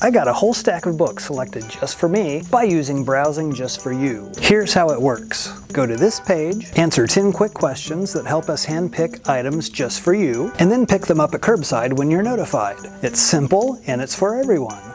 I got a whole stack of books selected just for me by using Browsing Just For You. Here's how it works. Go to this page, answer 10 quick questions that help us handpick items just for you, and then pick them up at curbside when you're notified. It's simple and it's for everyone.